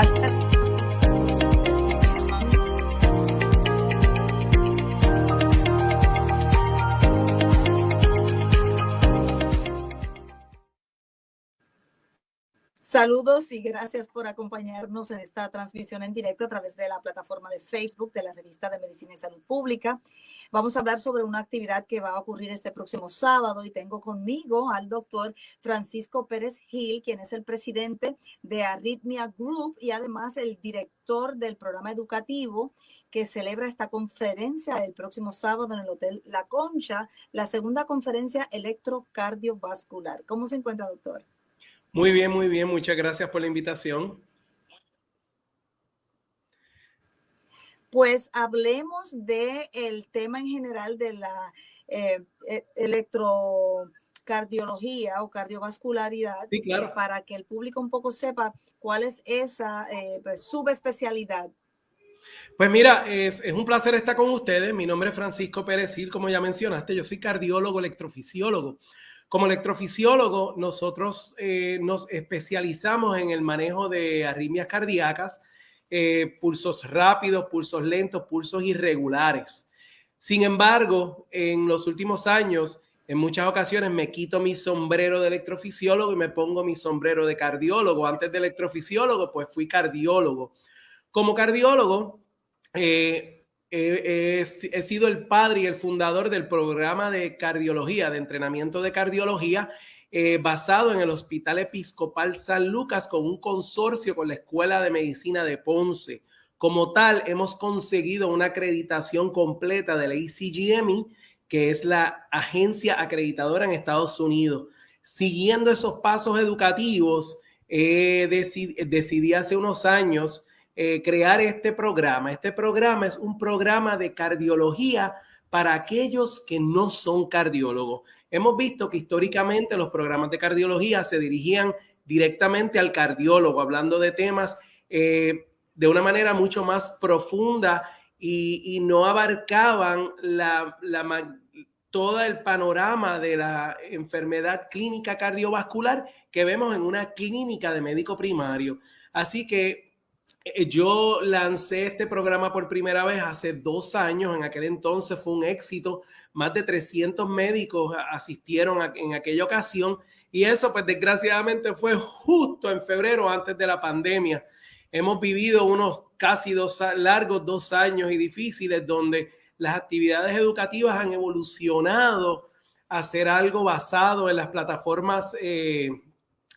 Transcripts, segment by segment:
Gracias. Saludos y gracias por acompañarnos en esta transmisión en directo a través de la plataforma de Facebook de la revista de Medicina y Salud Pública. Vamos a hablar sobre una actividad que va a ocurrir este próximo sábado y tengo conmigo al doctor Francisco Pérez Gil, quien es el presidente de Arrhythmia Group y además el director del programa educativo que celebra esta conferencia el próximo sábado en el Hotel La Concha, la segunda conferencia electrocardiovascular. ¿Cómo se encuentra, doctor? Muy bien, muy bien. Muchas gracias por la invitación. Pues hablemos del tema en general de la eh, e, electrocardiología o cardiovascularidad sí, claro. para que el público un poco sepa cuál es esa eh, pues, subespecialidad. Pues mira, es, es, un placer estar con ustedes. Mi nombre es Francisco Pérez Gil, como ya mencionaste, yo soy cardiólogo electrofisiólogo. Como electrofisiólogo, nosotros eh, nos especializamos en el manejo de arritmias cardíacas, eh, pulsos rápidos, pulsos lentos, pulsos irregulares. Sin embargo, en los últimos años, en muchas ocasiones me quito mi sombrero de electrofisiólogo y me pongo mi sombrero de cardiólogo. Antes de electrofisiólogo, pues fui cardiólogo. Como cardiólogo, eh, he, sido el padre y el fundador del programa de cardiología, de entrenamiento de cardiología, eh, basado en el Hospital Episcopal San Lucas con un consorcio con la Escuela de Medicina de Ponce. Como tal, hemos conseguido una acreditación completa de la ECGME, que es la agencia acreditadora en Estados Unidos. Siguiendo esos pasos educativos, eh, decidí hace unos años eh, crear este programa. Este programa es un programa de cardiología para aquellos que no son cardiólogos. Hemos visto que históricamente los programas de cardiología se dirigían directamente al cardiólogo, hablando de temas eh, de una manera mucho más profunda y, no abarcaban la, todo el panorama de la enfermedad clínica cardiovascular que vemos en una clínica de médico primario. Así que yo lancé este programa por primera vez hace dos años, en aquel entonces fue un éxito, más de 300 médicos asistieron en aquella ocasión. Y eso pues desgraciadamente fue justo en febrero antes de la pandemia. Hemos vivido unos casi dos largos dos años y difíciles donde las actividades educativas han evolucionado a ser algo basado en las plataformas eh,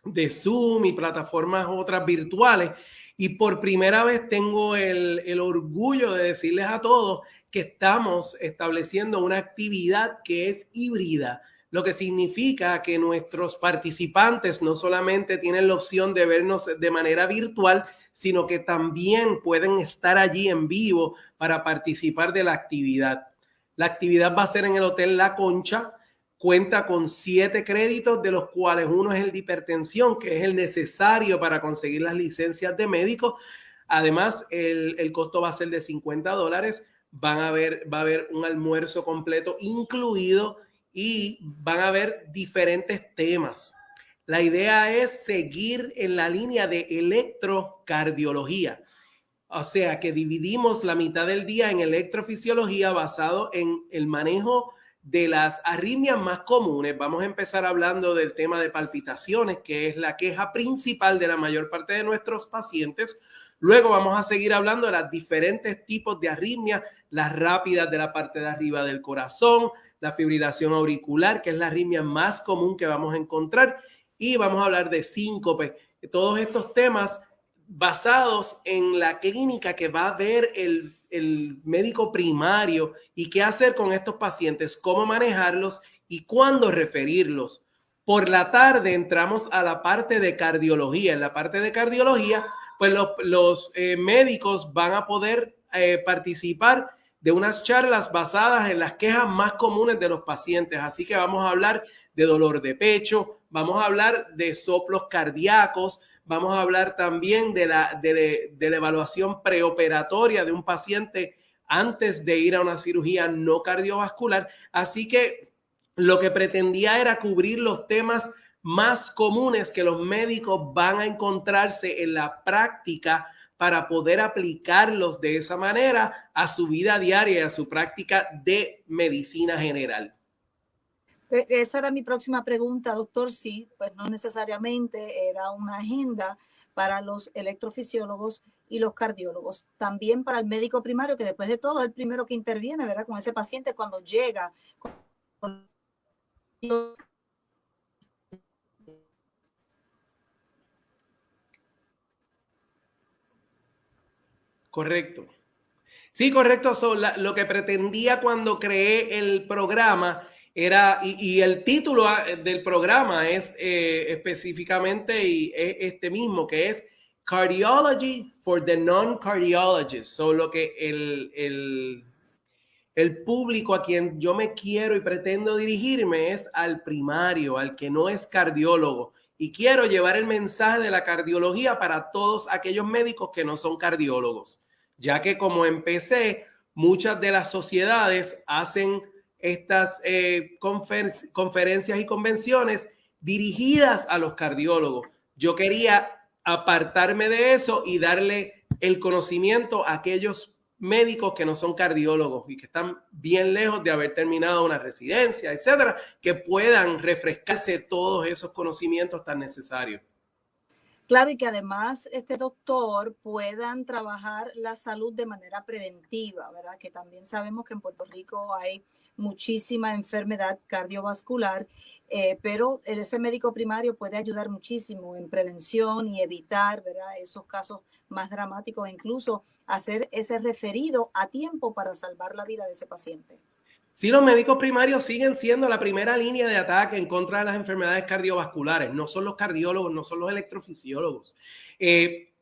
de Zoom y plataformas otras virtuales y por primera vez tengo el, el orgullo de decirles a todos que estamos estableciendo una actividad que es híbrida, lo que significa que nuestros participantes no solamente tienen la opción de vernos de manera virtual, sino que también pueden estar allí en vivo para participar de la actividad. La actividad va a ser en el Hotel La Concha, cuenta con siete créditos, de los cuales uno es el de hipertensión, que es el necesario para conseguir las licencias de médico. Además, el, el costo va a ser de 50 dólares. Van a ver, va a haber un almuerzo completo incluido y van a haber diferentes temas. La idea es seguir en la línea de electrocardiología. O sea, que dividimos la mitad del día en electrofisiología basado en el manejo de las arritmias más comunes, vamos a empezar hablando del tema de palpitaciones, que es la queja principal de la mayor parte de nuestros pacientes. Luego vamos a seguir hablando de los diferentes tipos de arritmias, las rápidas de la parte de arriba del corazón, la fibrilación auricular, que es la arritmia más común que vamos a encontrar, y vamos a hablar de síncope. Todos estos temas basados en la clínica que va a ver el el médico primario y qué hacer con estos pacientes, cómo manejarlos y cuándo referirlos. Por la tarde entramos a la parte de cardiología. En la parte de cardiología, pues los, los eh, médicos van a poder eh, participar de unas charlas basadas en las quejas más comunes de los pacientes. Así que vamos a hablar de dolor de pecho, vamos a hablar de soplos cardíacos, Vamos a hablar también de la, de, la evaluación preoperatoria de un paciente antes de ir a una cirugía no cardiovascular. Así que lo que pretendía era cubrir los temas más comunes que los médicos van a encontrarse en la práctica para poder aplicarlos de esa manera a su vida diaria y a su práctica de medicina general. E, esa era mi próxima pregunta, doctor. Sí, pues no necesariamente era una agenda para los electrofisiólogos y los cardiólogos. También para el médico primario, que después de todo es el primero que interviene, ¿verdad? Con ese paciente cuando llega. Correcto. Sí, correcto. lo que pretendía cuando creé el programa era, y, el título ah, del programa es eh, específicamente y este mismo, que es Cardiology for the Non-Cardiologists. Solo que el, el, el público a quien yo me quiero y pretendo dirigirme es al primario, al que no es cardiólogo. Y quiero llevar el mensaje de la cardiología para todos aquellos médicos que no son cardiólogos, ya que como empecé, muchas de las sociedades hacen estas eh, conferencias y convenciones dirigidas a los cardiólogos. Yo quería apartarme de eso y darle el conocimiento a aquellos médicos que no son cardiólogos y que están bien lejos de haber terminado una residencia, etcétera, que puedan refrescarse todos esos conocimientos tan necesarios. Claro, y que además este doctor puedan trabajar la salud de manera preventiva, ¿verdad? Que también sabemos que en Puerto Rico hay muchísima enfermedad cardiovascular, eh, pero ese médico primario puede ayudar muchísimo en prevención y evitar, ¿verdad? Esos casos más dramáticos, e incluso hacer ese referido a tiempo para salvar la vida de ese paciente. Sí, los médicos primarios siguen siendo la primera línea de ataque en contra de las enfermedades cardiovasculares. No son los cardiólogos, no son los electrofisiólogos. Eh,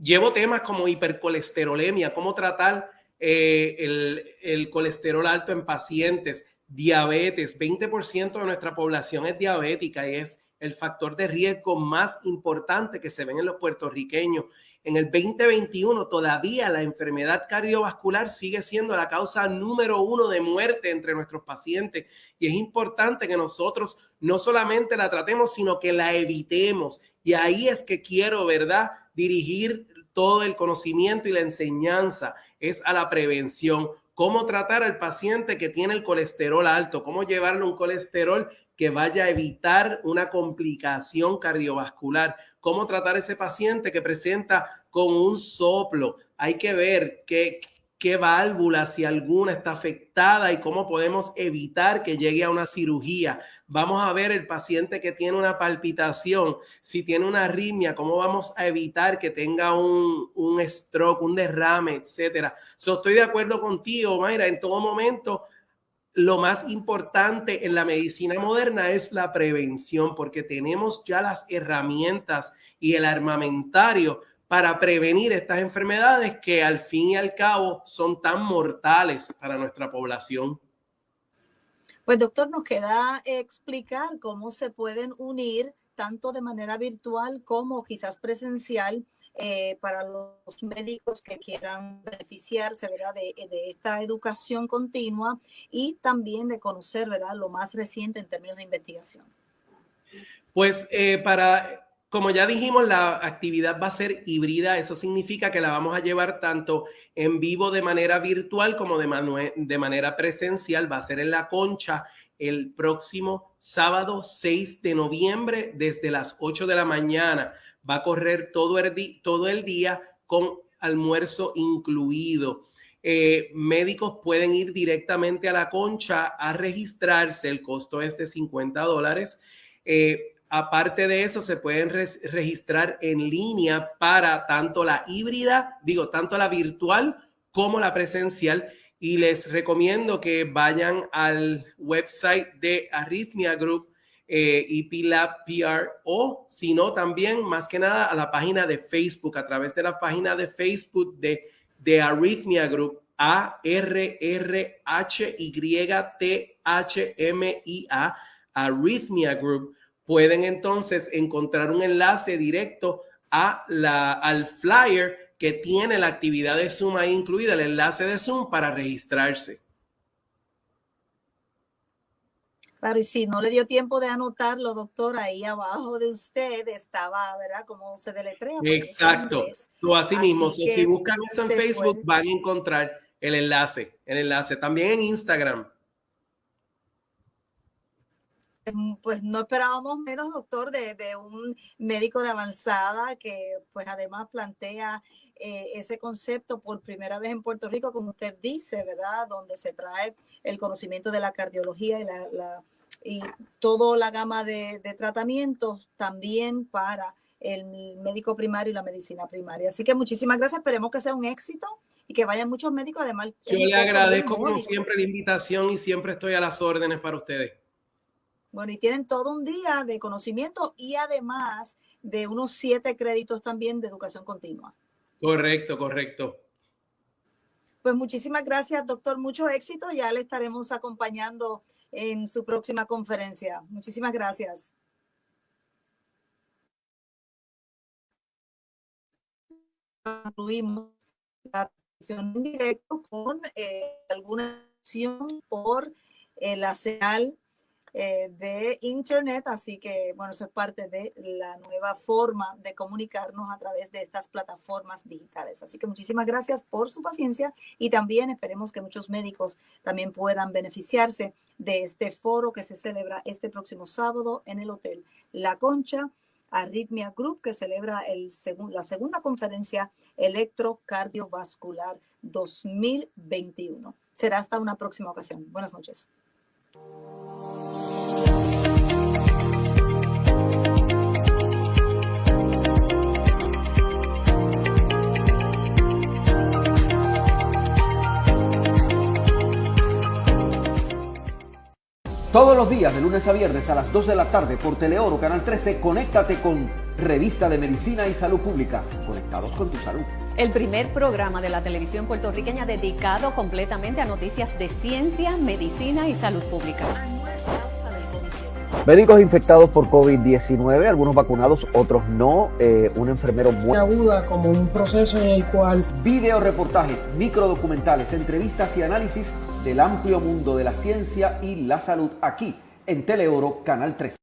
llevo temas como hipercolesterolemia, cómo tratar eh, el, el, colesterol alto en pacientes, diabetes. 20% de nuestra población es diabética y es el factor de riesgo más importante que se ven en los puertorriqueños. En el 2021 todavía la enfermedad cardiovascular sigue siendo la causa número uno de muerte entre nuestros pacientes y es importante que nosotros no solamente la tratemos, sino que la evitemos. Y ahí es que quiero, ¿verdad? Dirigir todo el conocimiento y la enseñanza es a la prevención. Cómo tratar al paciente que tiene el colesterol alto, cómo llevarle un colesterol que vaya a evitar una complicación cardiovascular. Cómo tratar ese paciente que presenta con un soplo. Hay que ver qué, qué válvula, si alguna está afectada y cómo podemos evitar que llegue a una cirugía. Vamos a ver el paciente que tiene una palpitación, si tiene una arritmia, cómo vamos a evitar que tenga un, un stroke, un derrame, etcétera. So, estoy de acuerdo contigo, Mayra, en todo momento lo más importante en la medicina moderna es la prevención, porque tenemos ya las herramientas y el armamentario para prevenir estas enfermedades que al fin y al cabo son tan mortales para nuestra población. Pues doctor, nos queda explicar cómo se pueden unir tanto de manera virtual como quizás presencial eh, para los médicos que quieran beneficiarse ¿verdad? De, esta educación continua y también de conocer lo más reciente en términos de investigación. Pues eh, para, como ya dijimos, la actividad va a ser híbrida. Eso significa que la vamos a llevar tanto en vivo de manera virtual como de manera presencial. Va a ser en la concha el próximo sábado 6 de noviembre desde las 8 de la mañana va a correr todo el, día con almuerzo incluido. Eh, médicos pueden ir directamente a la concha a registrarse, el costo es de 50 dólares. Eh, aparte de eso, se pueden registrar en línea para tanto la híbrida, digo, tanto la virtual como la presencial. Y les recomiendo que vayan al website de Arrhythmia Group eh, IPLab PR o si no también más que nada a la página de Facebook, a través de la página de Facebook de, de Arrhythmia Group, A R R H Y T H M I A, Arrhythmia Group, pueden entonces encontrar un enlace directo a la, al flyer que tiene la actividad de Zoom ahí incluida, el enlace de Zoom para registrarse. Claro, y si no le dio tiempo de anotarlo, doctor, ahí abajo de usted estaba, ¿verdad? Cómo se deletrea. Exacto. So, así, mismo, si buscan eso en Facebook, van a encontrar el enlace, el enlace. También en Instagram. Em, pues no esperábamos menos, doctor, de, de un médico de avanzada que pues además plantea eh, ese concepto por primera vez en Puerto Rico, como usted dice, ¿verdad? Donde se trae el conocimiento de la cardiología y, la, y toda la gama de, tratamientos también para el médico primario y la medicina primaria. Así que muchísimas gracias, esperemos que sea un éxito y que vayan muchos médicos. Además, yo le agradezco como siempre la invitación y siempre estoy a las órdenes para ustedes. Bueno, y tienen todo un día de conocimiento y además de unos siete créditos también de educación continua. Correcto, correcto. Pues muchísimas gracias, doctor. Mucho éxito. Ya le estaremos acompañando en su próxima conferencia. Muchísimas gracias. Concluimos la sesión en directo con eh, alguna acción por eh, la señal eh, de Internet, así que bueno, eso es parte de la nueva forma de comunicarnos a través de estas plataformas digitales. Así que muchísimas gracias por su paciencia y también esperemos que muchos médicos también puedan beneficiarse de este foro que se celebra este próximo sábado en el Hotel La Concha. Arritmia Group, que celebra el la segunda conferencia electrocardiovascular 2021. Será hasta una próxima ocasión. Buenas noches. Los días, de lunes a viernes a las 2 de la tarde por Teleoro Canal 13, conéctate con Revista de Medicina y Salud Pública. Conectados con tu salud. El primer programa de la televisión puertorriqueña dedicado completamente a noticias de ciencia, medicina y salud pública. Médicos infectados por COVID-19, algunos vacunados, otros no. Eh, un enfermero muy aguda como un proceso en el cual video reportajes, microdocumentales, entrevistas y análisis del amplio mundo de la ciencia y la salud aquí en Teleoro Canal 3.